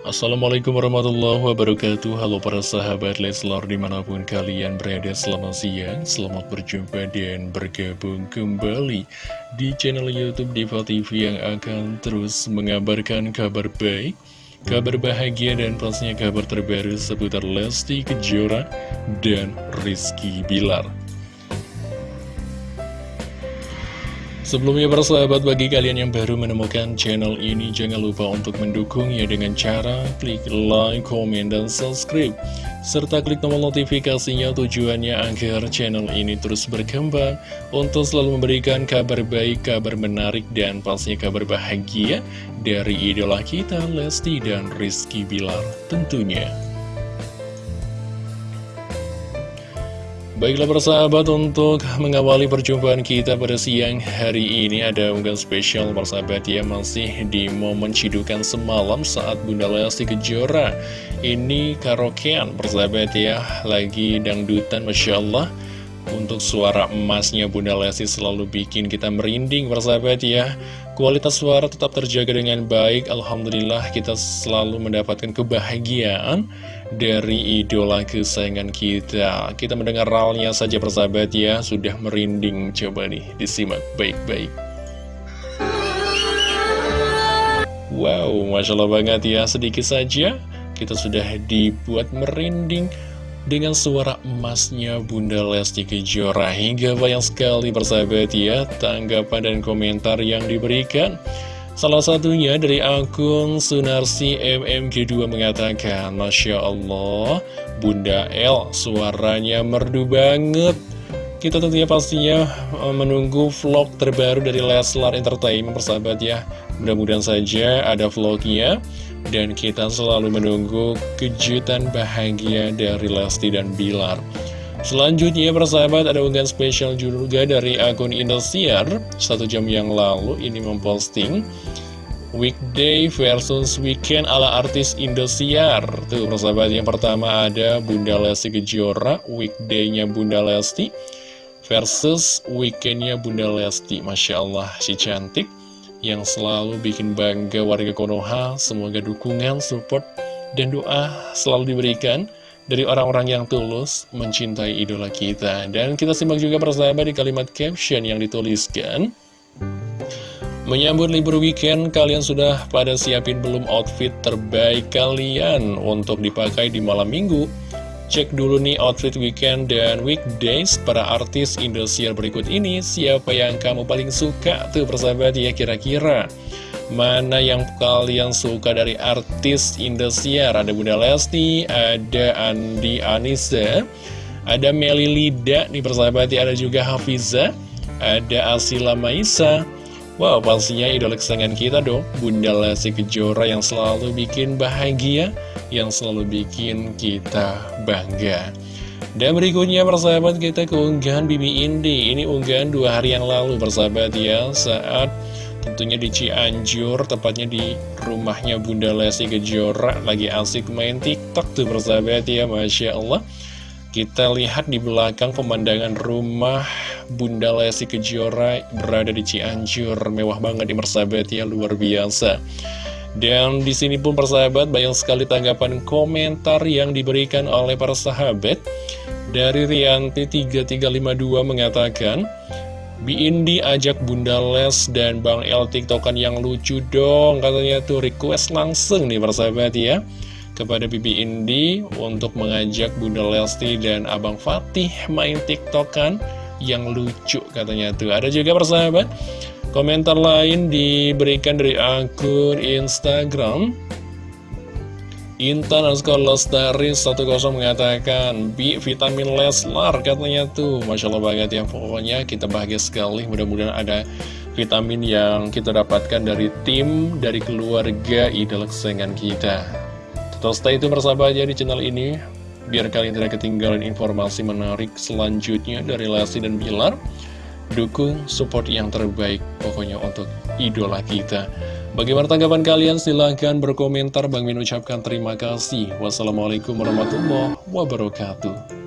Assalamualaikum warahmatullahi wabarakatuh. Halo para sahabat Leslar di mana pun kalian berada selamat siang. Selamat berjumpa dan bergabung kembali di channel Youtube Diva TV yang akan terus mengabarkan kabar baik Kabar bahagia dan pastinya kabar terbaru seputar Lesti Kejora dan Rizky Bilar Sebelumnya para sahabat bagi kalian yang baru menemukan channel ini jangan lupa untuk mendukungnya dengan cara klik like, komen, dan subscribe serta klik tombol notifikasinya tujuannya agar channel ini terus berkembang untuk selalu memberikan kabar baik, kabar menarik, dan pastinya kabar bahagia dari idola kita Lesti dan Rizky Bilar tentunya. Baiklah persahabat untuk mengawali perjumpaan kita pada siang hari ini ada unggahan spesial persahabat ya masih di momen cidukan semalam saat Bunda Lesti Kejora ini karaokean. Persahabat ya lagi dangdutan Masya Allah untuk suara emasnya Bunda Lesti selalu bikin kita merinding persahabat ya. Kualitas suara tetap terjaga dengan baik. Alhamdulillah kita selalu mendapatkan kebahagiaan dari idola kesayangan kita. Kita mendengar ralnya saja persahabat ya. Sudah merinding. Coba nih disimak baik-baik. Wow Masya Allah banget ya. Sedikit saja kita sudah dibuat merinding dengan suara emasnya Bunda Lesti Kejora. Hingga banyak sekali persahabat ya Tanggapan dan komentar yang diberikan. Salah satunya dari akun Sunarsi MMG2 mengatakan Masya Allah, Bunda L suaranya merdu banget Kita tentunya pastinya eh, menunggu vlog terbaru dari Leslar Entertainment persahabat ya. Mudah-mudahan saja ada vlognya Dan kita selalu menunggu kejutan bahagia dari Lesti dan Bilar. Selanjutnya persahabat ada unggahan spesial juga dari akun Indosiar. Satu jam yang lalu ini memposting Weekday versus weekend ala artis Indosiar. Tuh persahabat yang pertama ada Bunda Lesti Kejora Weekday-nya Bunda Lesti Versus weekendnya Bunda Lesti Masya Allah si cantik Yang selalu bikin bangga warga Konoha Semoga dukungan, support, dan doa selalu diberikan dari orang-orang yang tulus mencintai idola kita. Dan kita simak juga persahabat di kalimat caption yang dituliskan. Menyambut libur weekend, kalian sudah pada siapin belum outfit terbaik kalian untuk dipakai di malam minggu? Cek dulu nih outfit weekend dan weekdays para artis Indosiar berikut ini. Siapa yang kamu paling suka tuh persahabat ya kira-kira? Mana yang kalian suka dari artis Indosiar? Ada Bunda Lesti, ada Andi Anissa, ada Meli Lida nih persahabat ya, ada juga Hafiza, ada Asila Maisa. Wow, pastinya idola kesayangan kita dong, Bunda Lesti Kejora yang selalu bikin bahagia, yang selalu bikin kita bangga. Dan berikutnya persahabat kita keunggahan Bibi Indi. Ini unggahan dua hari yang lalu persahabat ya Saat Tentunya di Cianjur, tepatnya di rumahnya Bunda Lesti Kejora Lagi asik main tiktok tuh persahabat ya, Masya Allah. Kita lihat di belakang pemandangan rumah Bunda Lesti Kejora berada di Cianjur Mewah banget di persahabat ya, luar biasa dan di sini pun persahabat banyak sekali tanggapan komentar yang diberikan oleh para sahabat. Dari Rianti 3352 mengatakan, Bi Indi ajak Bunda Les dan Bang El tiktokan yang lucu dong Katanya tuh request langsung nih persahabat ya Kepada Bibi Indi untuk mengajak Bunda Lesti dan Abang Fatih main tiktokan yang lucu katanya tuh. Ada juga persahabat Komentar lain diberikan dari akun Instagram. Intan Askar Lestari 10 mengatakan B vitamin Leslar katanya tuh. Masya Allah banget ya pokoknya kita bahagia sekali. Mudah-mudahan ada vitamin yang kita dapatkan dari tim dari keluarga idola kesayangan kita. Tetap stay itu bersama aja di channel ini biar kalian tidak ketinggalan informasi menarik selanjutnya dari Lesti dan Bilar dukung support yang terbaik pokoknya untuk idola kita Bagaimana tanggapan kalian? Silahkan berkomentar. Bang Min ucapkan terima kasih. Wassalamualaikum warahmatullahi wabarakatuh.